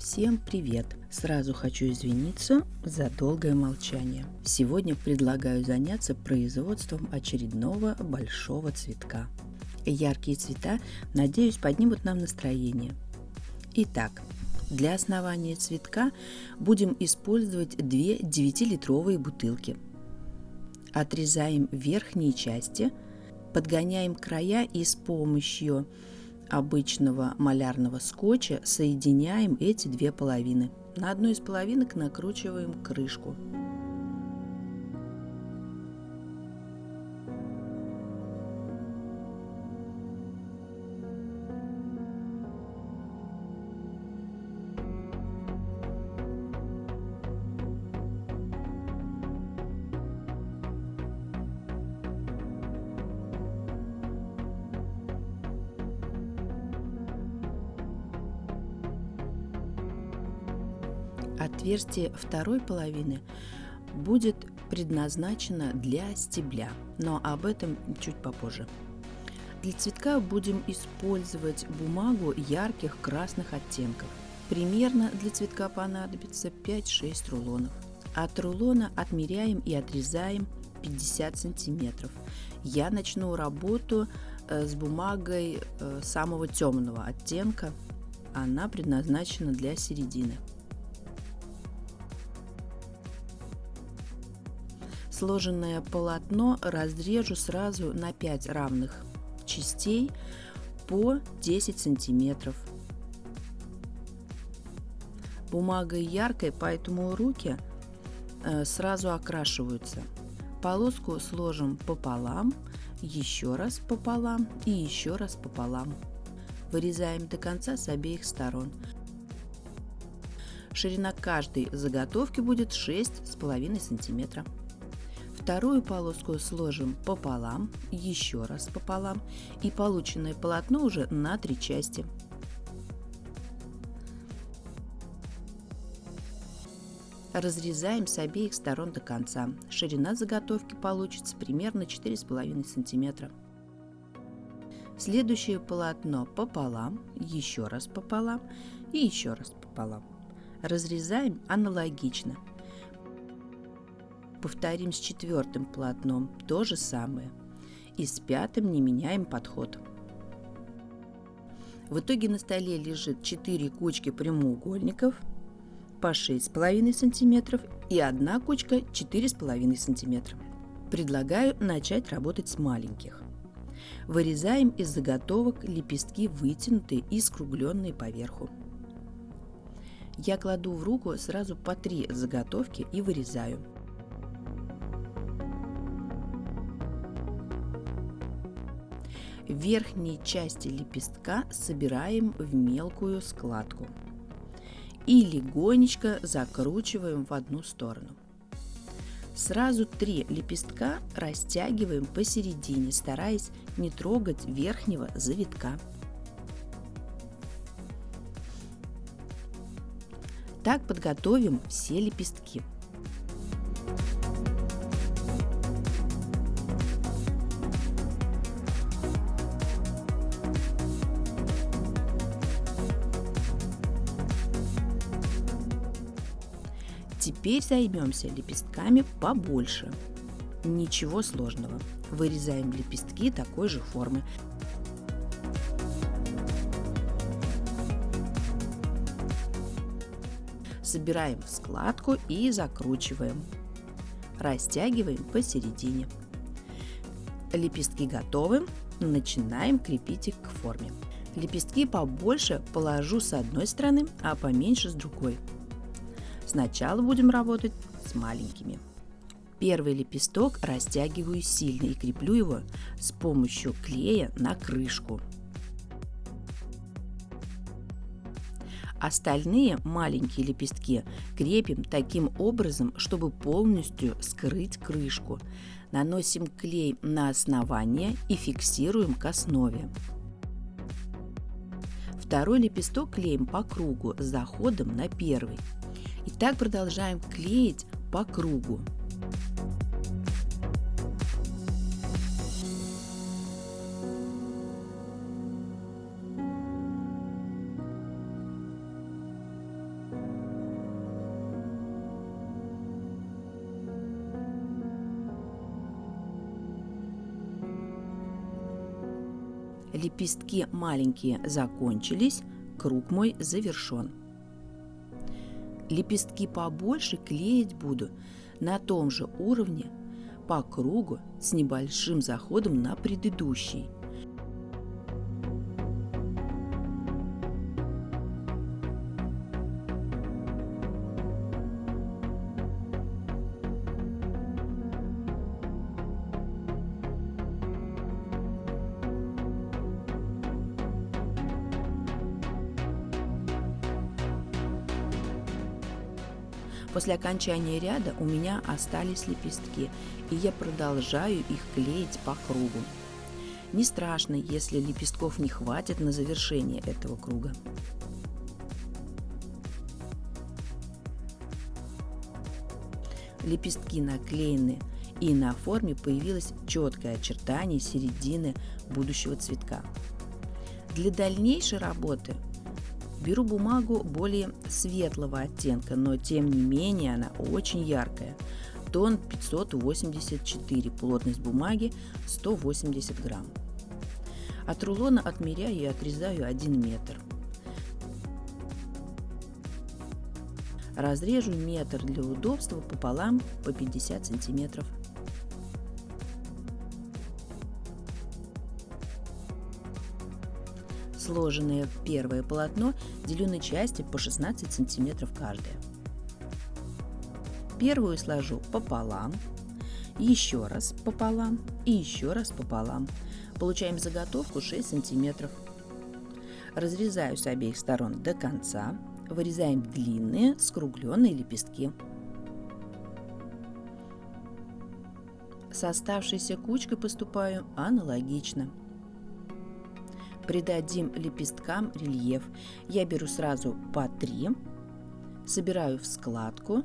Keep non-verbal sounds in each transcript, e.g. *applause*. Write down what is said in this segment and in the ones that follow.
Всем привет! Сразу хочу извиниться за долгое молчание. Сегодня предлагаю заняться производством очередного большого цветка. Яркие цвета, надеюсь, поднимут нам настроение. Итак, для основания цветка будем использовать две 9-литровые бутылки. Отрезаем верхние части, подгоняем края и с помощью обычного малярного скотча соединяем эти две половины. На одну из половинок накручиваем крышку. Отверстие второй половины будет предназначено для стебля, но об этом чуть попозже. Для цветка будем использовать бумагу ярких красных оттенков. Примерно для цветка понадобится 5-6 рулонов. От рулона отмеряем и отрезаем 50 сантиметров. Я начну работу э, с бумагой э, самого темного оттенка. Она предназначена для середины. Сложенное полотно разрежу сразу на 5 равных частей по 10 сантиметров. Бумага яркая, поэтому руки э, сразу окрашиваются. Полоску сложим пополам, еще раз пополам и еще раз пополам. Вырезаем до конца с обеих сторон. Ширина каждой заготовки будет 6,5 сантиметра. Вторую полоску сложим пополам, еще раз пополам и полученное полотно уже на три части. Разрезаем с обеих сторон до конца. Ширина заготовки получится примерно 4,5 см. Следующее полотно пополам, еще раз пополам и еще раз пополам. Разрезаем аналогично – Повторим с четвертым полотном то же самое. И с пятым не меняем подход. В итоге на столе лежит 4 кучки прямоугольников по 6,5 см и одна кучка 4,5 см. Предлагаю начать работать с маленьких. Вырезаем из заготовок лепестки вытянутые и скругленные поверху. Я кладу в руку сразу по три заготовки и вырезаю. Верхней части лепестка собираем в мелкую складку и легонечко закручиваем в одну сторону. Сразу три лепестка растягиваем посередине, стараясь не трогать верхнего завитка. Так подготовим все лепестки. Теперь займемся лепестками побольше. Ничего сложного. Вырезаем лепестки такой же формы. Собираем в складку и закручиваем. Растягиваем посередине. Лепестки готовы. Начинаем крепить их к форме. Лепестки побольше положу с одной стороны, а поменьше с другой. Сначала будем работать с маленькими. Первый лепесток растягиваю сильно и креплю его с помощью клея на крышку. Остальные маленькие лепестки крепим таким образом, чтобы полностью скрыть крышку. Наносим клей на основание и фиксируем к основе. Второй лепесток клеим по кругу с заходом на первый. И так продолжаем клеить по кругу. Лепестки маленькие закончились, круг мой завершен. Лепестки побольше клеить буду на том же уровне по кругу с небольшим заходом на предыдущий – После окончания ряда у меня остались лепестки, и я продолжаю их клеить по кругу. Не страшно, если лепестков не хватит на завершение этого круга. Лепестки наклеены, и на форме появилось четкое очертание середины будущего цветка. Для дальнейшей работы Беру бумагу более светлого оттенка, но тем не менее она очень яркая. Тон 584, плотность бумаги 180 грамм. От рулона отмеряю и отрезаю 1 метр. Разрежу метр для удобства пополам по 50 сантиметров. Сложенное первое полотно делю на части по 16 сантиметров каждое. Первую сложу пополам, еще раз пополам и еще раз пополам. Получаем заготовку 6 сантиметров. Разрезаю с обеих сторон до конца. Вырезаем длинные скругленные лепестки. С оставшейся кучкой поступаю аналогично придадим лепесткам рельеф. Я беру сразу по три, собираю в складку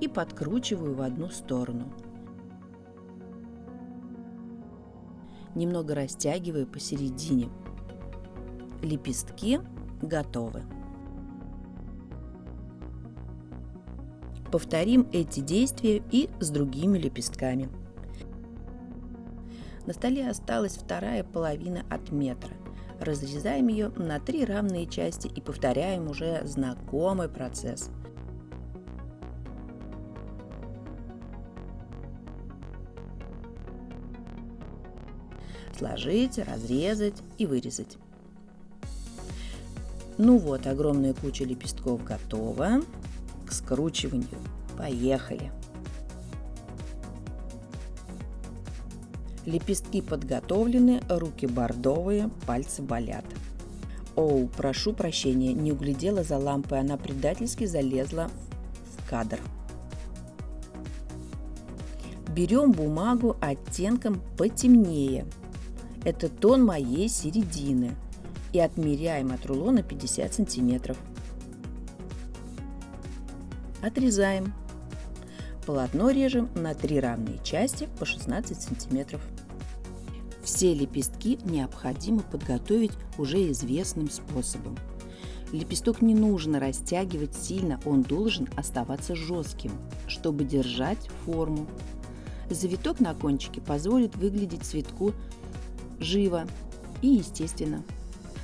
и подкручиваю в одну сторону. Немного растягиваю посередине. Лепестки готовы. Повторим эти действия и с другими лепестками. На столе осталась вторая половина от метра. Разрезаем ее на три равные части и повторяем уже знакомый процесс. Сложить, разрезать и вырезать. Ну вот, огромная куча лепестков готова. К скручиванию. Поехали! Лепестки подготовлены, руки бордовые, пальцы болят. Оу, прошу прощения, не углядела за лампой, она предательски залезла в кадр. Берем бумагу оттенком потемнее. Это тон моей середины. И отмеряем от рулона 50 сантиметров. Отрезаем. Полотно режем на три равные части по 16 сантиметров. Все лепестки необходимо подготовить уже известным способом. Лепесток не нужно растягивать сильно, он должен оставаться жестким, чтобы держать форму. Завиток на кончике позволит выглядеть цветку живо и естественно.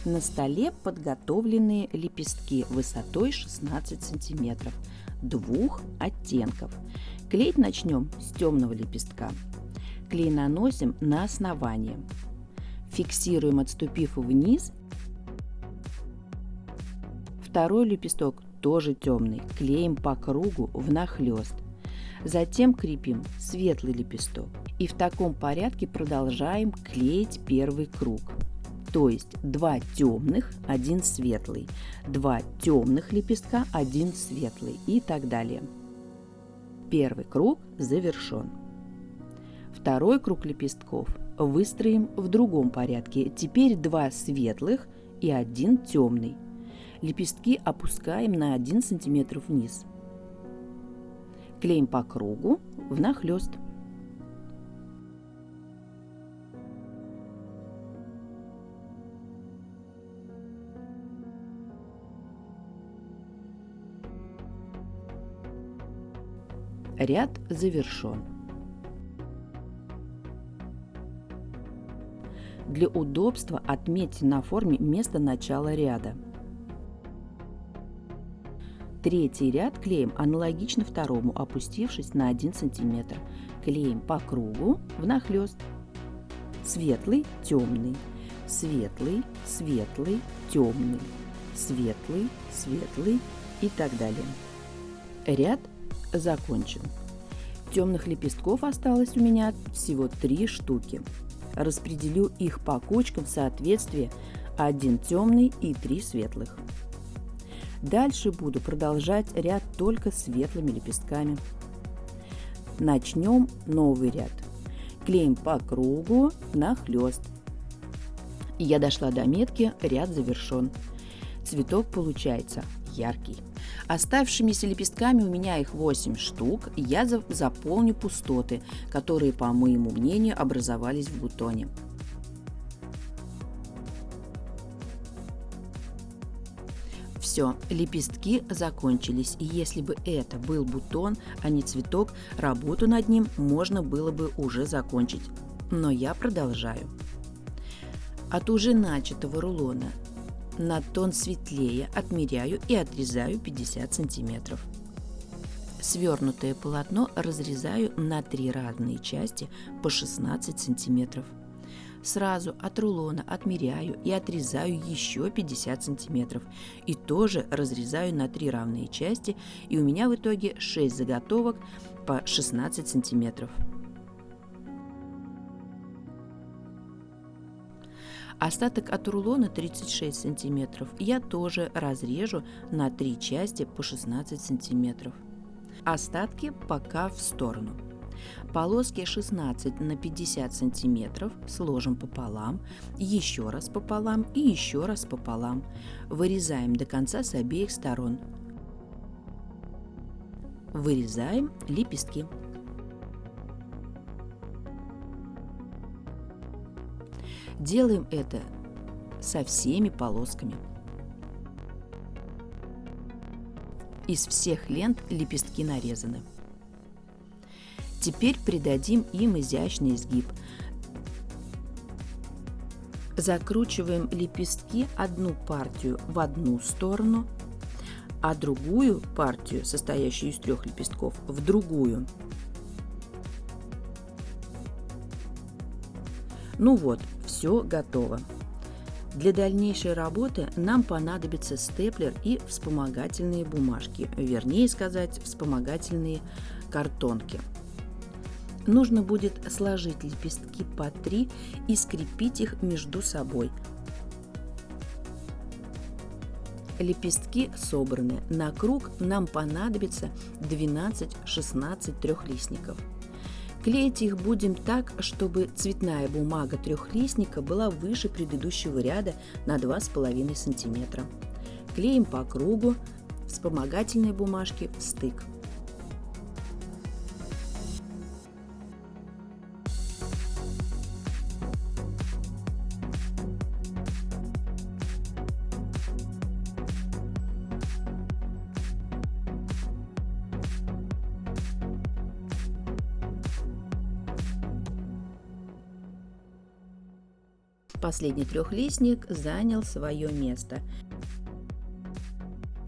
На столе подготовленные лепестки высотой 16 сантиметров двух оттенков. Клеить начнем с темного лепестка. Клей наносим на основание. Фиксируем, отступив вниз. Второй лепесток тоже темный. Клеим по кругу внахлёст. Затем крепим светлый лепесток. И в таком порядке продолжаем клеить первый круг. То есть два темных, один светлый, два темных лепестка, один светлый и так далее. Первый круг завершен. Второй круг лепестков выстроим в другом порядке. Теперь два светлых и один темный. Лепестки опускаем на 1 см вниз. Клеим по кругу внахлёст. Ряд завершен. Для удобства отметьте на форме место начала ряда. Третий ряд клеим аналогично второму, опустившись на 1 см. Клеим по кругу внахлёст. Светлый, темный, светлый, светлый, темный, светлый, светлый и так далее. Ряд закончен. Темных лепестков осталось у меня всего три штуки. Распределю их по кучкам в соответствии один темный и три светлых. Дальше буду продолжать ряд только светлыми лепестками. Начнем новый ряд. Клеим по кругу нахлест. Я дошла до метки, ряд завершен. Цветок получается яркий. Оставшимися лепестками у меня их 8 штук, я заполню пустоты, которые, по моему мнению, образовались в бутоне. Все, лепестки закончились, и если бы это был бутон, а не цветок, работу над ним можно было бы уже закончить. Но я продолжаю. От уже начатого рулона на тон светлее отмеряю и отрезаю 50 сантиметров. Свернутое полотно разрезаю на три разные части по 16 сантиметров. Сразу от рулона отмеряю и отрезаю еще 50 сантиметров. И тоже разрезаю на три равные части, и у меня в итоге 6 заготовок по 16 сантиметров. Остаток от рулона 36 сантиметров я тоже разрежу на три части по 16 сантиметров. Остатки пока в сторону. Полоски 16 на 50 сантиметров сложим пополам, еще раз пополам и еще раз пополам. Вырезаем до конца с обеих сторон. Вырезаем лепестки. Делаем это со всеми полосками. Из всех лент лепестки нарезаны. Теперь придадим им изящный изгиб. Закручиваем лепестки одну партию в одну сторону, а другую партию, состоящую из трех лепестков, в другую. Ну вот, все готово. Для дальнейшей работы нам понадобится степлер и вспомогательные бумажки, вернее сказать, вспомогательные картонки. Нужно будет сложить лепестки по три и скрепить их между собой. Лепестки собраны. На круг нам понадобится 12-16 трехлистников. Клеить их будем так, чтобы цветная бумага трехлистника была выше предыдущего ряда на 2,5 см. Клеим по кругу, вспомогательной бумажки в стык. Последний трехлистник занял свое место.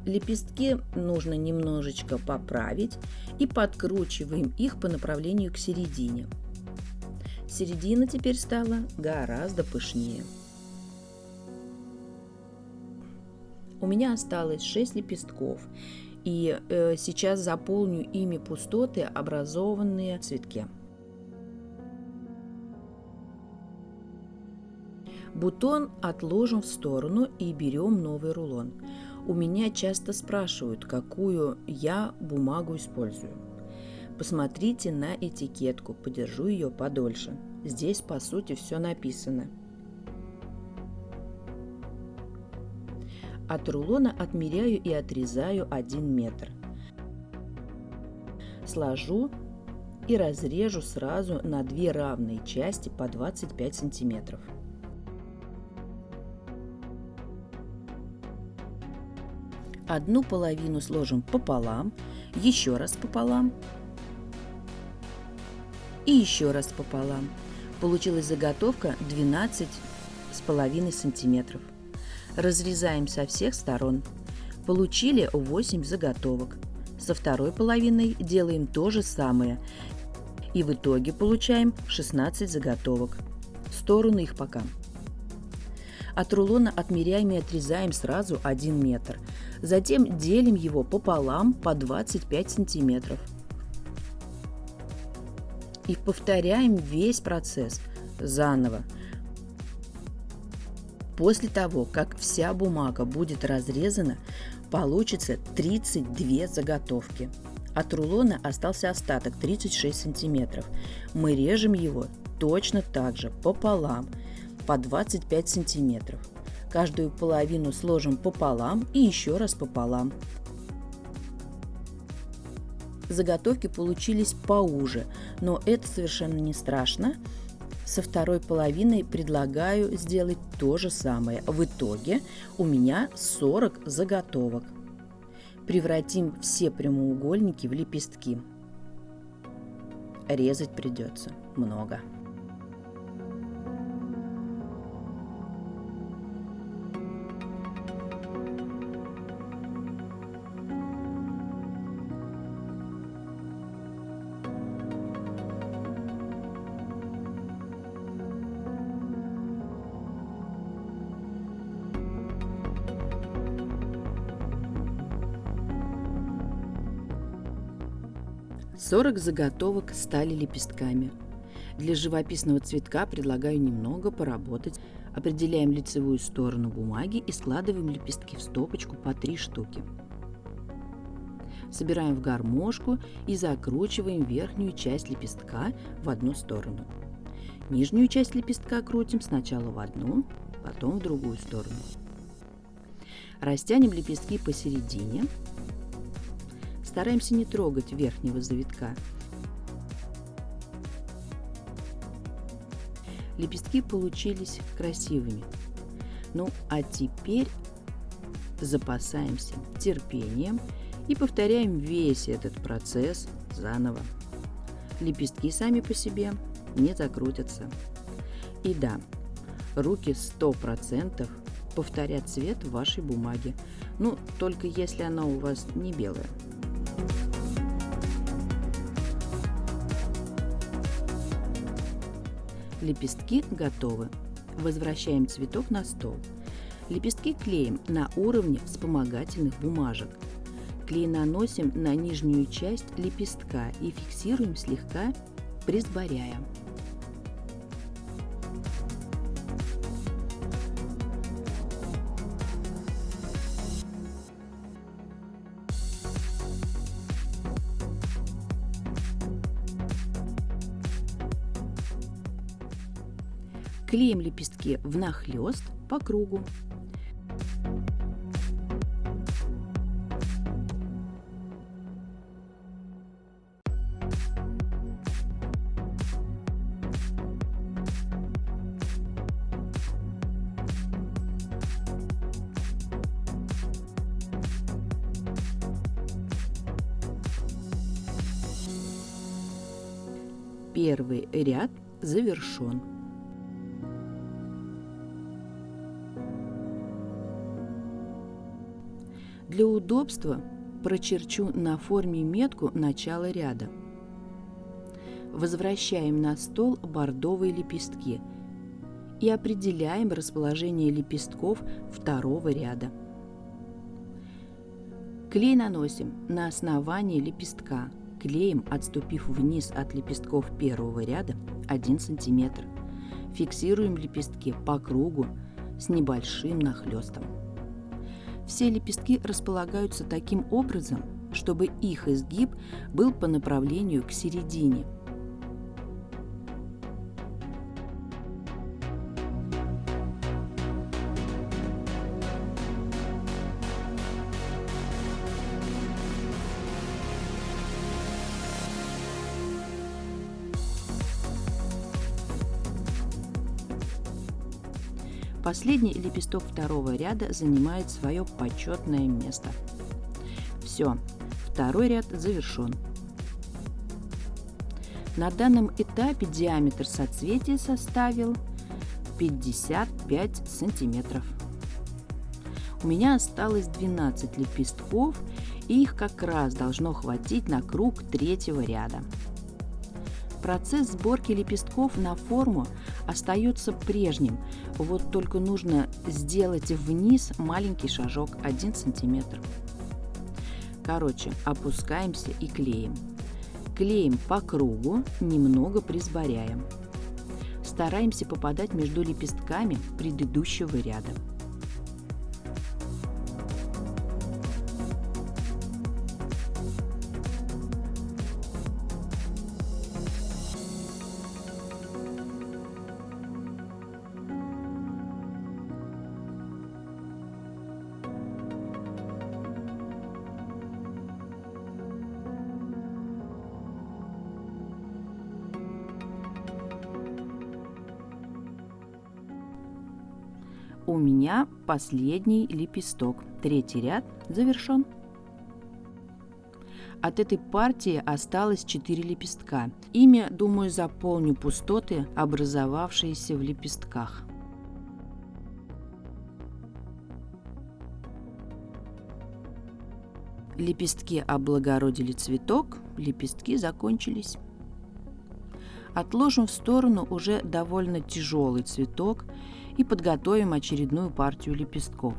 Лепестки нужно немножечко поправить и подкручиваем их по направлению к середине. Середина теперь стала гораздо пышнее. У меня осталось 6 лепестков, и э, сейчас заполню ими пустоты, образованные в цветке. Бутон отложим в сторону и берем новый рулон. У меня часто спрашивают, какую я бумагу использую. Посмотрите на этикетку, подержу ее подольше. Здесь по сути все написано. От рулона отмеряю и отрезаю 1 метр. Сложу и разрежу сразу на две равные части по 25 сантиметров. Одну половину сложим пополам, еще раз пополам и еще раз пополам. Получилась заготовка 12 с половиной сантиметров. Разрезаем со всех сторон. Получили 8 заготовок. Со второй половиной делаем то же самое. И в итоге получаем 16 заготовок. В сторону их пока. От рулона отмеряем и отрезаем сразу 1 метр. Затем делим его пополам по 25 сантиметров. И повторяем весь процесс заново. После того, как вся бумага будет разрезана, получится 32 заготовки. От рулона остался остаток 36 сантиметров. Мы режем его точно так же, пополам, по 25 сантиметров. Каждую половину сложим пополам и еще раз пополам. Заготовки получились поуже, но это совершенно не страшно. Со второй половиной предлагаю сделать то же самое. В итоге у меня 40 заготовок. Превратим все прямоугольники в лепестки. Резать придется много. 40 заготовок стали лепестками. Для живописного цветка предлагаю немного поработать. Определяем лицевую сторону бумаги и складываем лепестки в стопочку по 3 штуки. Собираем в гармошку и закручиваем верхнюю часть лепестка в одну сторону. Нижнюю часть лепестка крутим сначала в одну, потом в другую сторону. Растянем лепестки посередине Стараемся не трогать верхнего завитка. Лепестки получились красивыми. Ну а теперь запасаемся терпением и повторяем весь этот процесс заново. Лепестки сами по себе не закрутятся. И да, руки 100% повторят цвет вашей бумаги. Ну, только если она у вас не белая. Лепестки готовы. Возвращаем цветок на стол. Лепестки клеим на уровне вспомогательных бумажек. Клей наносим на нижнюю часть лепестка и фиксируем слегка, присборяя. Клеим лепестки внахлёст по кругу. Первый ряд завершен. Удобства прочерчу на форме метку начала ряда. Возвращаем на стол бордовые лепестки и определяем расположение лепестков второго ряда. Клей наносим на основание лепестка, клеем отступив вниз от лепестков первого ряда 1 см. Фиксируем лепестки по кругу с небольшим нахлестом. Все лепестки располагаются таким образом, чтобы их изгиб был по направлению к середине. Последний лепесток второго ряда занимает свое почетное место. Все, второй ряд завершен. На данном этапе диаметр соцветия составил 55 сантиметров. У меня осталось 12 лепестков, и их как раз должно хватить на круг третьего ряда. Процесс сборки лепестков на форму остается прежним, вот только нужно сделать вниз маленький шажок 1 сантиметр. Короче, опускаемся и клеим. Клеим по кругу, немного присборяем. Стараемся попадать между лепестками предыдущего ряда. У меня последний лепесток. Третий ряд завершен. От этой партии осталось 4 лепестка. Ими, думаю, заполню пустоты, образовавшиеся в лепестках. Лепестки облагородили цветок, лепестки закончились. Отложим в сторону уже довольно тяжелый цветок и подготовим очередную партию лепестков.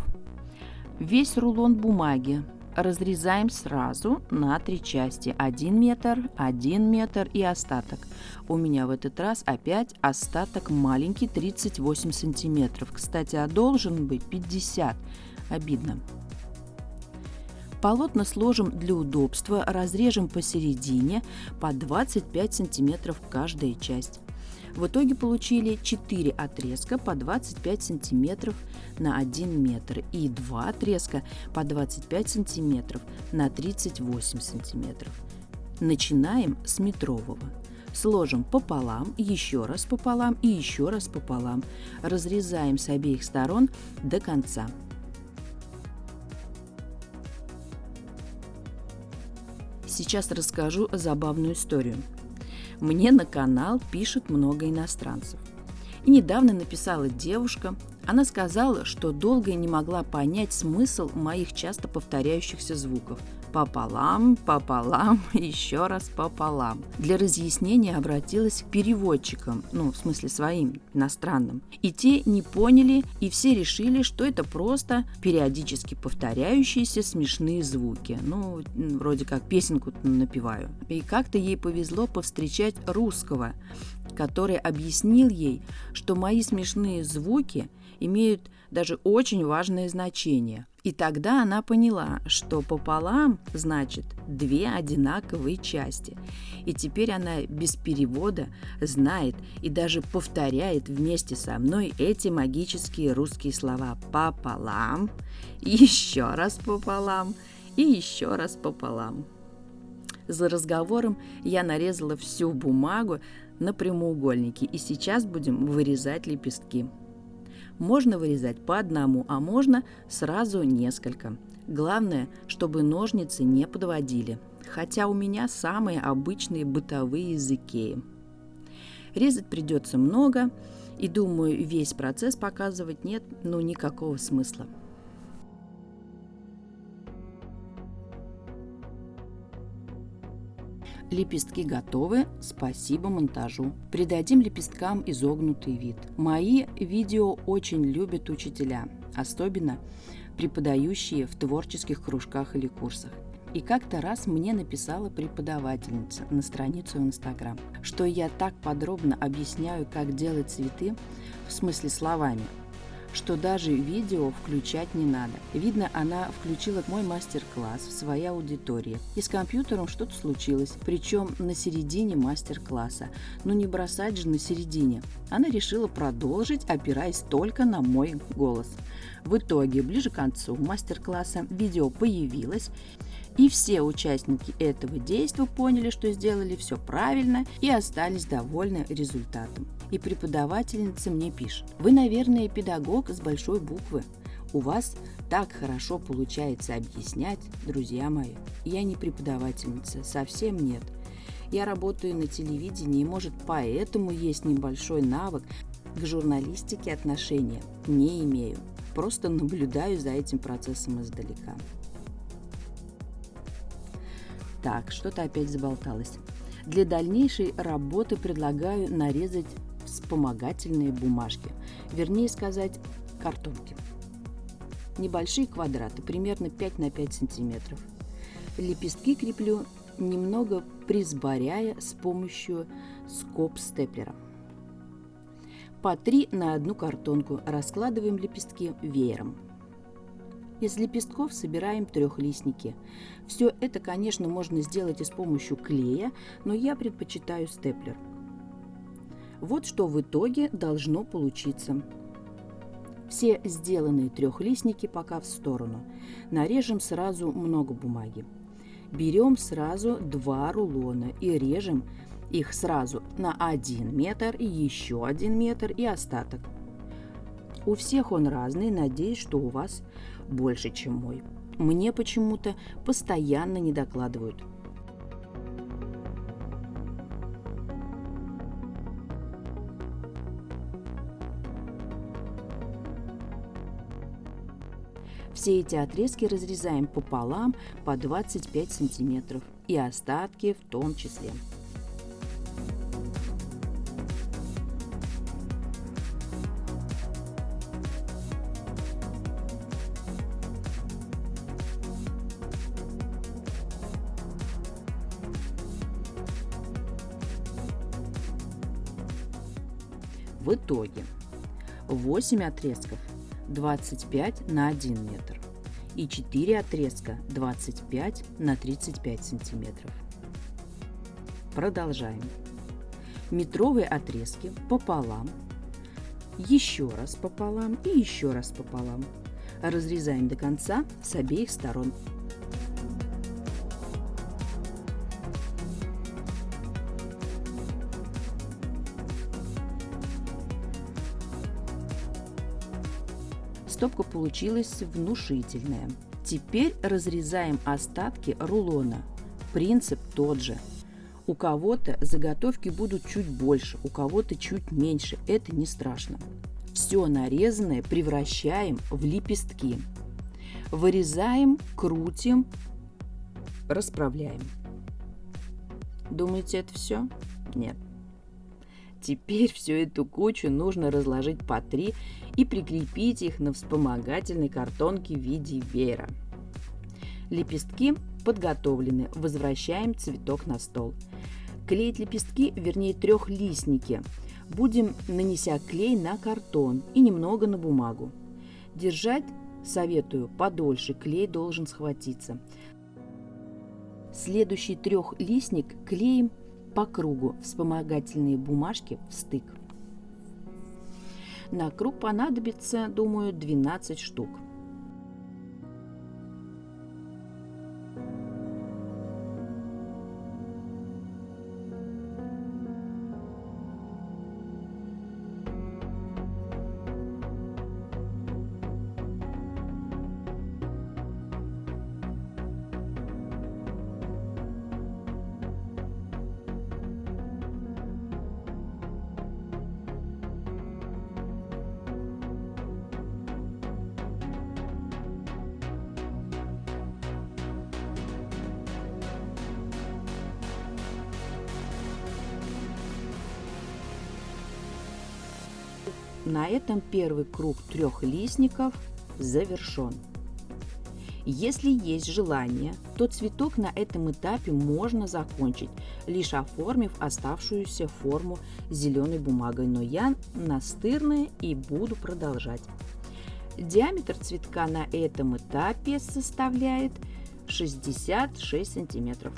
Весь рулон бумаги разрезаем сразу на три части. 1 метр, 1 метр и остаток. У меня в этот раз опять остаток маленький 38 сантиметров. Кстати, а должен быть 50. Обидно. Полотна сложим для удобства, разрежем посередине по 25 сантиметров каждая часть. В итоге получили 4 отрезка по 25 сантиметров на 1 метр и 2 отрезка по 25 сантиметров на 38 сантиметров. Начинаем с метрового. Сложим пополам, еще раз пополам и еще раз пополам. Разрезаем с обеих сторон до конца. Сейчас расскажу забавную историю. Мне на канал пишет много иностранцев. И недавно написала девушка, она сказала, что долго не могла понять смысл моих часто повторяющихся звуков пополам, пополам, *laughs* еще раз пополам. Для разъяснения обратилась к переводчикам, ну, в смысле своим, иностранным. И те не поняли, и все решили, что это просто периодически повторяющиеся смешные звуки. Ну, вроде как песенку напеваю. И как-то ей повезло повстречать русского, который объяснил ей, что мои смешные звуки имеют даже очень важное значение – и тогда она поняла, что пополам значит две одинаковые части. И теперь она без перевода знает и даже повторяет вместе со мной эти магические русские слова пополам, еще раз пополам и еще раз пополам. За разговором я нарезала всю бумагу на прямоугольники, и сейчас будем вырезать лепестки. Можно вырезать по одному, а можно сразу несколько. Главное, чтобы ножницы не подводили. Хотя у меня самые обычные бытовые языки. Резать придется много, и думаю, весь процесс показывать нет ну никакого смысла. Лепестки готовы, спасибо монтажу. Придадим лепесткам изогнутый вид. Мои видео очень любят учителя, особенно преподающие в творческих кружках или курсах. И как-то раз мне написала преподавательница на страницу в Инстаграм, что я так подробно объясняю, как делать цветы, в смысле словами, что даже видео включать не надо. Видно, она включила мой мастер-класс в своей аудитории. И с компьютером что-то случилось, причем на середине мастер-класса. Но не бросать же на середине. Она решила продолжить, опираясь только на мой голос. В итоге, ближе к концу мастер-класса видео появилось, и все участники этого действия поняли, что сделали все правильно и остались довольны результатом. И преподавательница мне пишет, вы, наверное, педагог с большой буквы. У вас так хорошо получается объяснять, друзья мои. Я не преподавательница, совсем нет. Я работаю на телевидении, может, поэтому есть небольшой навык, К журналистике отношения не имею, просто наблюдаю за этим процессом издалека. Так, что-то опять заболталось. Для дальнейшей работы предлагаю нарезать вспомогательные бумажки, вернее сказать, картонки. Небольшие квадраты, примерно 5 на 5 сантиметров. Лепестки креплю немного присборяя с помощью скоб-степлера. По 3 на одну картонку раскладываем лепестки веером. Из лепестков собираем трехлистники. Все это, конечно, можно сделать и с помощью клея, но я предпочитаю степлер. Вот что в итоге должно получиться. Все сделанные трехлистники пока в сторону. Нарежем сразу много бумаги. Берем сразу два рулона и режем их сразу на 1 метр еще 1 метр и остаток. У всех он разный, надеюсь, что у вас больше, чем мой. Мне почему-то постоянно не докладывают. Все эти отрезки разрезаем пополам по 25 сантиметров и остатки в том числе. В итоге 8 отрезков 25 на 1 метр и 4 отрезка 25 на 35 сантиметров. Продолжаем. Метровые отрезки пополам, еще раз пополам и еще раз пополам. Разрезаем до конца с обеих сторон. Стопка получилась внушительная. Теперь разрезаем остатки рулона. Принцип тот же. У кого-то заготовки будут чуть больше, у кого-то чуть меньше. Это не страшно. Все нарезанное превращаем в лепестки. Вырезаем, крутим, расправляем. Думаете, это все? Нет. Теперь всю эту кучу нужно разложить по три и прикрепить их на вспомогательной картонке в виде веера. Лепестки подготовлены, возвращаем цветок на стол. Клеить лепестки, вернее трехлистники, будем нанеся клей на картон и немного на бумагу. Держать советую подольше, клей должен схватиться. Следующий трехлистник клеим по кругу вспомогательные бумажки в стык. На круг понадобится, думаю, 12 штук. Этом первый круг трех листников завершен. Если есть желание, то цветок на этом этапе можно закончить, лишь оформив оставшуюся форму зеленой бумагой, но я настырная и буду продолжать. Диаметр цветка на этом этапе составляет 66 сантиметров.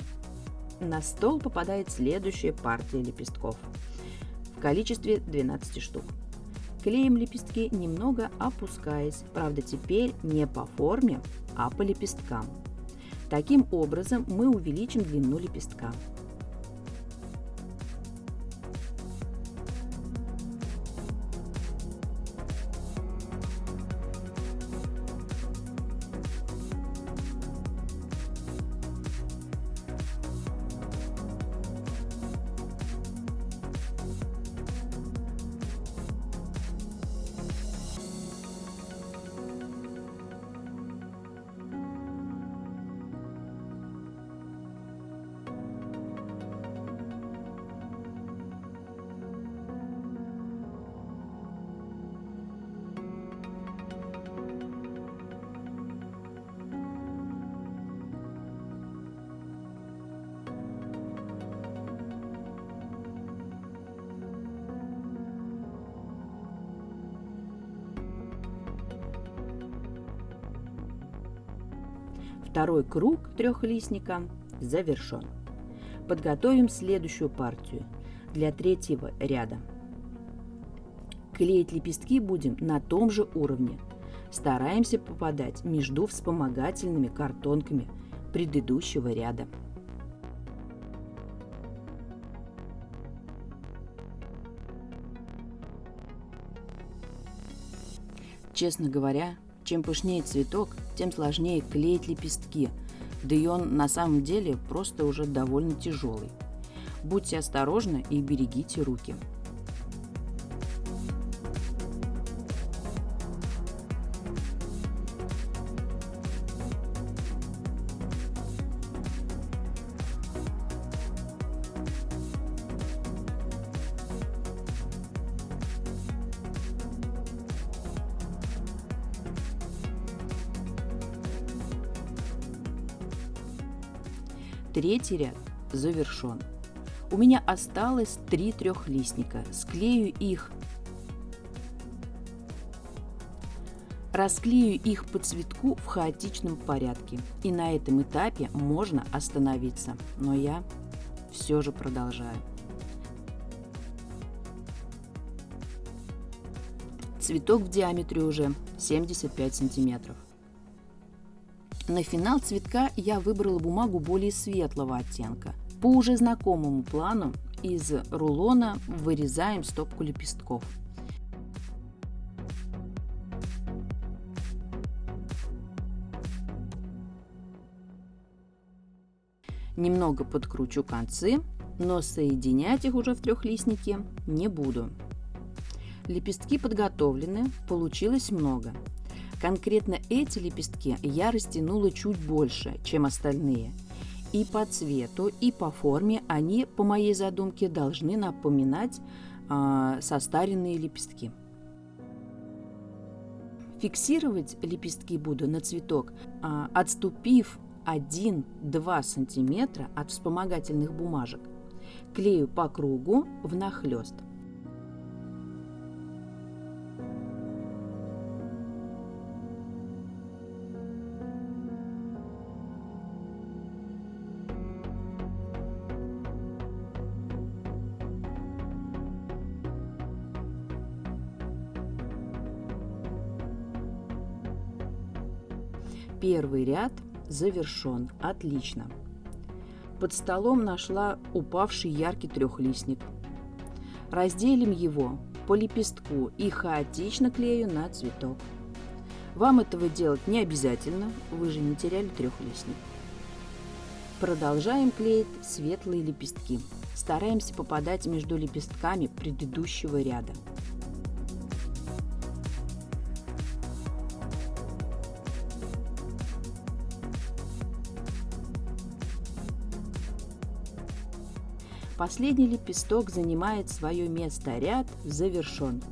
На стол попадает следующая партия лепестков в количестве 12 штук. Клеим лепестки, немного опускаясь, правда теперь не по форме, а по лепесткам. Таким образом мы увеличим длину лепестка. Трехлистника завершен. Подготовим следующую партию для третьего ряда. Клеить лепестки будем на том же уровне. Стараемся попадать между вспомогательными картонками предыдущего ряда. Честно говоря, чем пышнее цветок, тем сложнее клеить лепестки, да и он на самом деле просто уже довольно тяжелый. Будьте осторожны и берегите руки. Ряд завершен. У меня осталось три трехлистника. Склею их. Расклею их по цветку в хаотичном порядке. И на этом этапе можно остановиться. Но я все же продолжаю. Цветок в диаметре уже 75 сантиметров. На финал цветка я выбрала бумагу более светлого оттенка. По уже знакомому плану из рулона вырезаем стопку лепестков. Немного подкручу концы, но соединять их уже в трехлистнике не буду. Лепестки подготовлены, получилось много. Конкретно эти лепестки я растянула чуть больше, чем остальные. И по цвету, и по форме они, по моей задумке, должны напоминать э, состаренные лепестки. Фиксировать лепестки буду на цветок, э, отступив 1-2 см от вспомогательных бумажек. Клею по кругу внахлёст. Первый ряд завершен. Отлично. Под столом нашла упавший яркий трехлистник. Разделим его по лепестку и хаотично клею на цветок. Вам этого делать не обязательно, вы же не теряли трехлистник. Продолжаем клеить светлые лепестки. Стараемся попадать между лепестками предыдущего ряда. Последний лепесток занимает свое место, ряд завершен.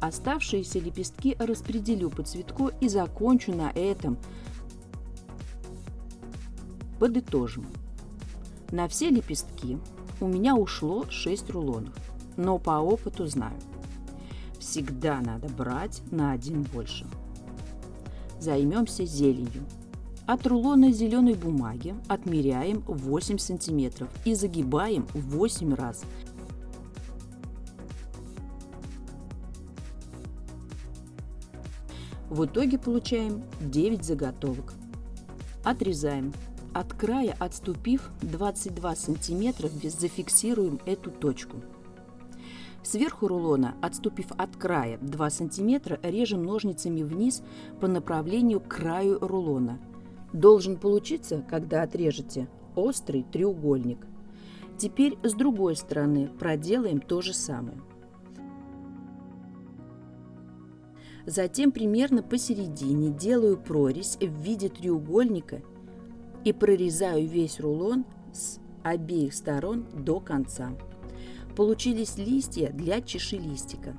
Оставшиеся лепестки распределю по цветку и закончу на этом. Подытожим. На все лепестки у меня ушло 6 рулонов, но по опыту знаю. Всегда надо брать на один больше. Займемся зеленью. От рулона зеленой бумаги отмеряем 8 сантиметров и загибаем 8 раз. В итоге получаем 9 заготовок. Отрезаем. От края отступив 22 сантиметра, зафиксируем эту точку. Сверху рулона, отступив от края 2 сантиметра, режем ножницами вниз по направлению к краю рулона – должен получиться, когда отрежете, острый треугольник. Теперь с другой стороны проделаем то же самое. Затем примерно посередине делаю прорезь в виде треугольника и прорезаю весь рулон с обеих сторон до конца. Получились листья для чеши листика.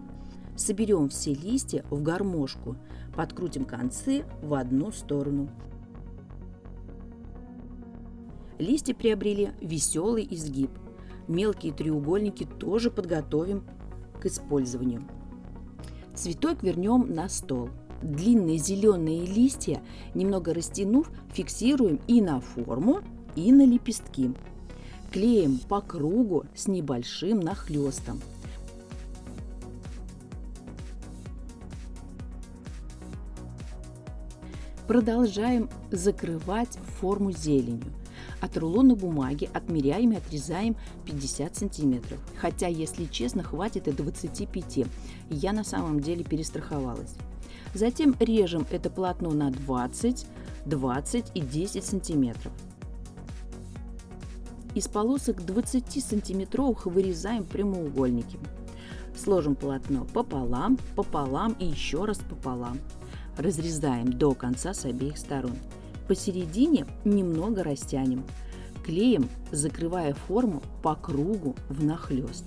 Соберем все листья в гармошку, подкрутим концы в одну сторону. Листья приобрели веселый изгиб. Мелкие треугольники тоже подготовим к использованию. Цветок вернем на стол. длинные зеленые листья, немного растянув, фиксируем и на форму, и на лепестки. Клеим по кругу с небольшим нахлестом. Продолжаем закрывать форму зеленью. От рулона бумаги отмеряем и отрезаем 50 сантиметров. Хотя, если честно, хватит и 25. Я на самом деле перестраховалась. Затем режем это полотно на 20, 20 и 10 сантиметров. Из полосок 20 сантиметровых вырезаем прямоугольники. Сложим полотно пополам, пополам и еще раз пополам. Разрезаем до конца с обеих сторон. Посередине немного растянем. Клеем, закрывая форму по кругу внахлёст.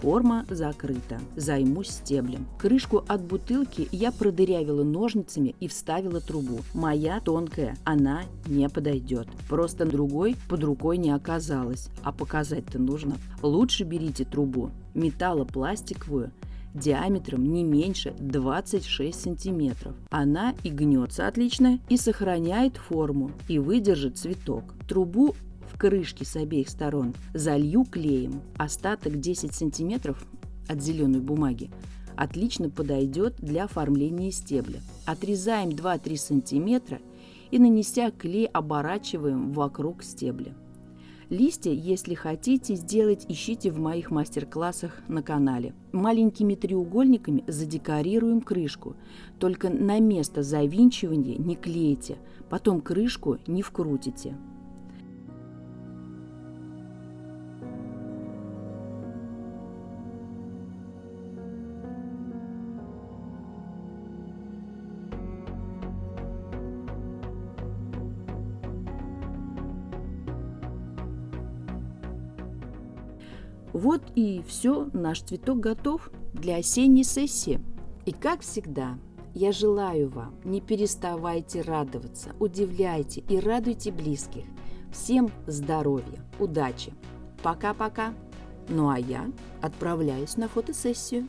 Форма закрыта. Займусь стеблем. Крышку от бутылки я продырявила ножницами и вставила трубу. Моя тонкая, она не подойдет. Просто другой под рукой не оказалось, а показать-то нужно. Лучше берите трубу металлопластиковую, диаметром не меньше 26 сантиметров. Она и гнется отлично, и сохраняет форму, и выдержит цветок. Трубу крышки с обеих сторон залью клеем. Остаток 10 сантиметров от зеленой бумаги отлично подойдет для оформления стебля. Отрезаем 2-3 сантиметра и, нанеся клей, оборачиваем вокруг стебля. Листья, если хотите сделать, ищите в моих мастер-классах на канале. Маленькими треугольниками задекорируем крышку. Только на место завинчивания не клейте, потом крышку не вкрутите. Вот и все, наш цветок готов для осенней сессии. И как всегда, я желаю вам, не переставайте радоваться, удивляйте и радуйте близких. Всем здоровья, удачи. Пока-пока. Ну а я отправляюсь на фотосессию.